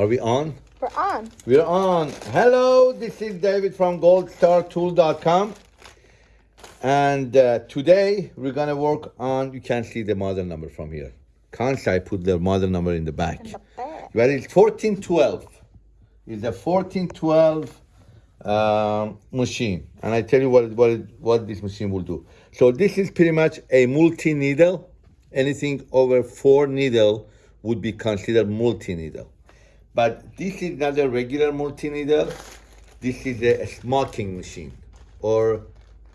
Are we on? We're on. We're on. Hello, this is David from goldstartool.com. And uh, today we're gonna work on, you can see the model number from here. Can't I put the model number in the back? In the back. Well, it's 1412. It's a 1412 um, machine. And I tell you what, what, what this machine will do. So this is pretty much a multi-needle. Anything over four needle would be considered multi-needle. But this is not a regular multi-needle. This is a smoking machine or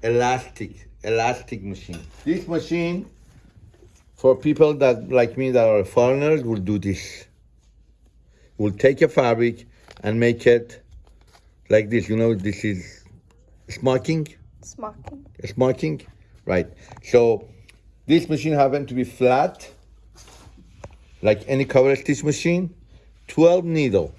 elastic, elastic machine. This machine, for people that like me that are foreigners, will do this. Will take a fabric and make it like this. You know, this is smoking, Smocking. smoking, right? So this machine happened to be flat, like any cover stitch machine, 12 needle.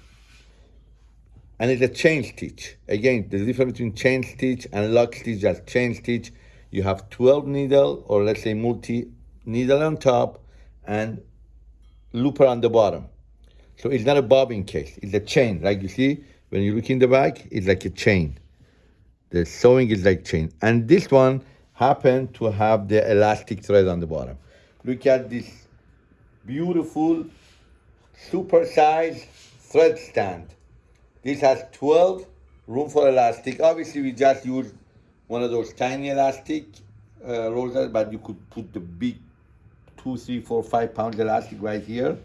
And it's a chain stitch. Again, the difference between chain stitch and lock stitch is chain stitch. You have 12 needle, or let's say multi needle on top and looper on the bottom. So it's not a bobbin case, it's a chain. Like you see, when you look in the back, it's like a chain. The sewing is like chain. And this one happened to have the elastic thread on the bottom. Look at this beautiful, super size thread stand. This has 12 room for elastic. Obviously, we just use one of those tiny elastic uh, rollers, but you could put the big two, three, four, five pound elastic right here.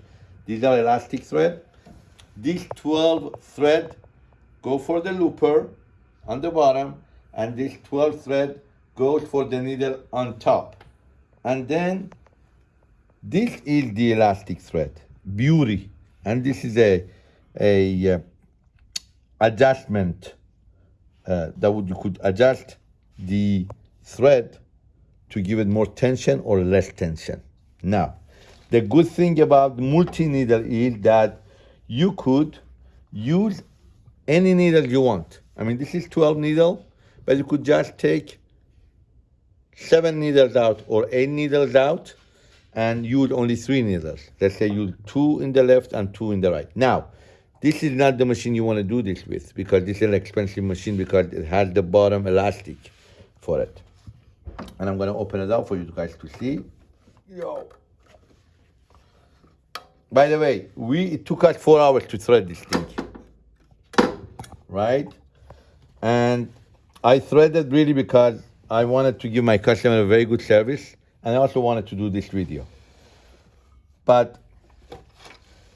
These are elastic thread. These 12 thread go for the looper on the bottom, and this 12 thread goes for the needle on top. And then this is the elastic thread, beauty. And this is a, a uh, adjustment uh, that would, you could adjust the thread to give it more tension or less tension. Now, the good thing about multi-needle is that you could use any needle you want. I mean, this is 12 needle, but you could just take seven needles out or eight needles out and use only three needles. Let's say use two in the left and two in the right. Now, this is not the machine you want to do this with because this is an expensive machine because it has the bottom elastic for it. And I'm going to open it up for you guys to see. Yo. By the way, we it took us four hours to thread this thing. Right? And I threaded really because I wanted to give my customer a very good service and I also wanted to do this video. But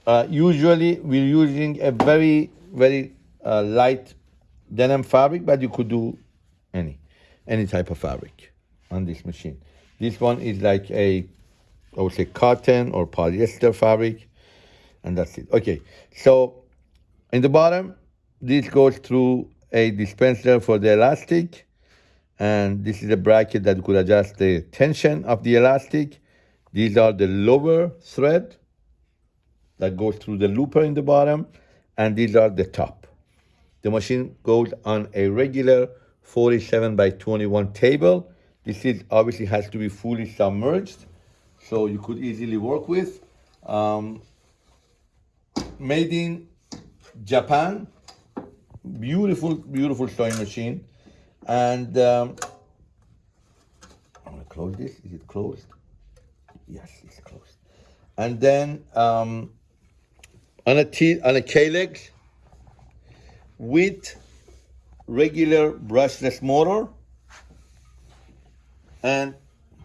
uh, usually we're using a very, very uh, light denim fabric, but you could do any, any type of fabric on this machine. This one is like a, I would say cotton or polyester fabric, and that's it. Okay, so in the bottom, this goes through a dispenser for the elastic, and this is a bracket that could adjust the tension of the elastic. These are the lower thread that goes through the looper in the bottom, and these are the top. The machine goes on a regular 47 by 21 table. This is obviously has to be fully submerged, so you could easily work with. Um, made in Japan, beautiful, beautiful sewing machine. And um, I'm gonna close this. Is it closed? Yes, it's closed. And then um, on a on a legs with regular brushless motor. And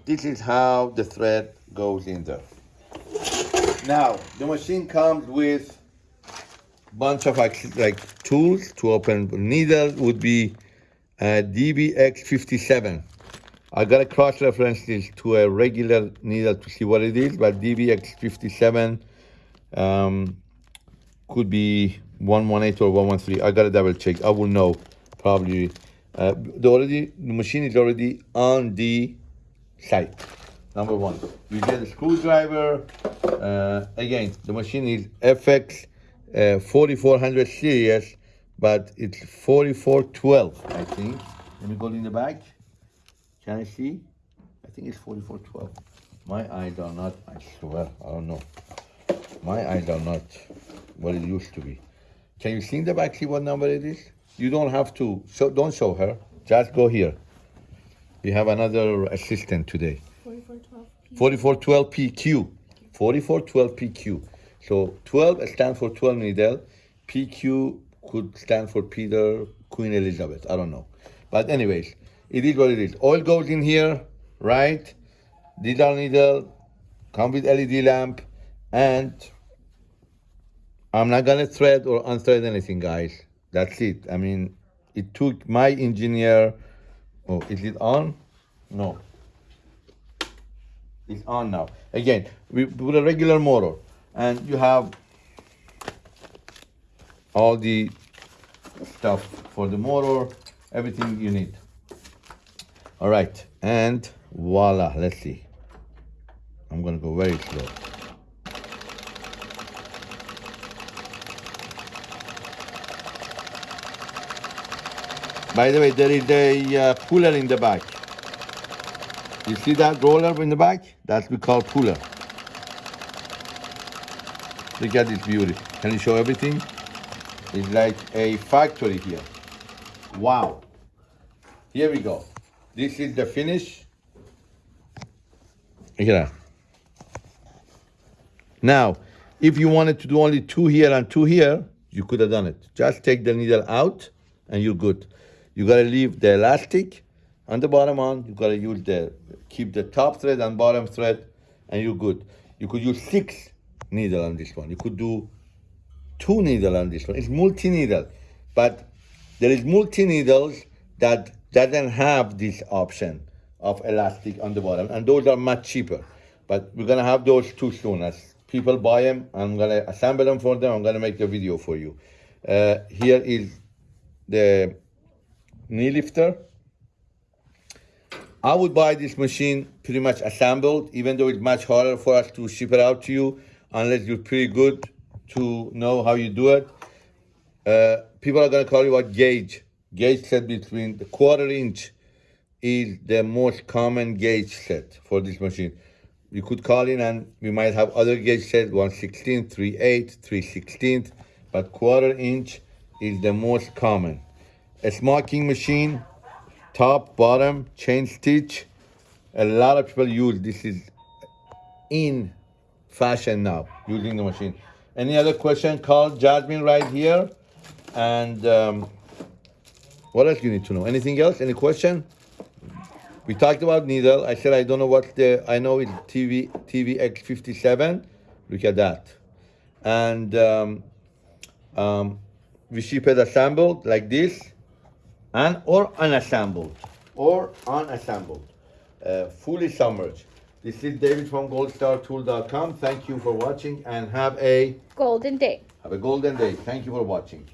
this is how the thread goes in there. Now, the machine comes with bunch of like, tools to open needle would be DBX57. I got a cross reference this to a regular needle to see what it is, but DBX57 um, could be 118 or 113. I got to double check. I will know probably. Uh, the already the machine is already on the site. Number one, you get a screwdriver. Uh, again, the machine is FX uh, 4400 series, but it's 4412, I think. Let me go in the back. Can I see? I think it's 4412. My eyes are not, I swear, I don't know. My eyes are not what it used to be. Can you see in the back see what number it is? You don't have to. So don't show her. Just go here. You have another assistant today. 4412 P. 4412PQ. 4412PQ. So 12 stands for 12 needle. PQ could stand for Peter, Queen Elizabeth. I don't know. But anyways, it is what it is. Oil goes in here, right? Digital needle, come with LED lamp, and I'm not gonna thread or unthread anything, guys. That's it. I mean, it took my engineer. Oh, is it on? No. It's on now. Again, we put a regular motor, and you have all the stuff for the motor, everything you need. All right, and voila. Let's see. I'm gonna go very slow. By the way, there is a uh, puller in the back. You see that roller in the back? That's we call puller. Look at this beauty. Can you show everything? It's like a factory here. Wow. Here we go. This is the finish. Look. Now, if you wanted to do only two here and two here, you could have done it. Just take the needle out and you're good. You gotta leave the elastic on the bottom on. You gotta use the, keep the top thread and bottom thread and you're good. You could use six needle on this one. You could do two needle on this one. It's multi-needle, but there is multi-needles that doesn't have this option of elastic on the bottom, and those are much cheaper. But we're gonna have those too soon. As people buy them, I'm gonna assemble them for them. I'm gonna make a video for you. Uh, here is the knee lifter. I would buy this machine pretty much assembled, even though it's much harder for us to ship it out to you, unless you're pretty good to know how you do it. Uh, people are going to call you what gauge. Gauge set between the quarter inch is the most common gauge set for this machine. You could call in and we might have other gauge set, 116, 38, 316, but quarter inch is the most common. A smocking machine, top, bottom, chain stitch. A lot of people use this is in fashion now, using the machine. Any other question? Call Jasmine right here. And um, what else you need to know? Anything else? Any question? We talked about needle. I said I don't know what the I know it's TV DBX57. Look at that. And um, um, we ship it assembled like this, and or unassembled, or unassembled, uh, fully submerged. This is David from goldstartool.com. Thank you for watching and have a Golden Day. have a golden day. Thank you for watching.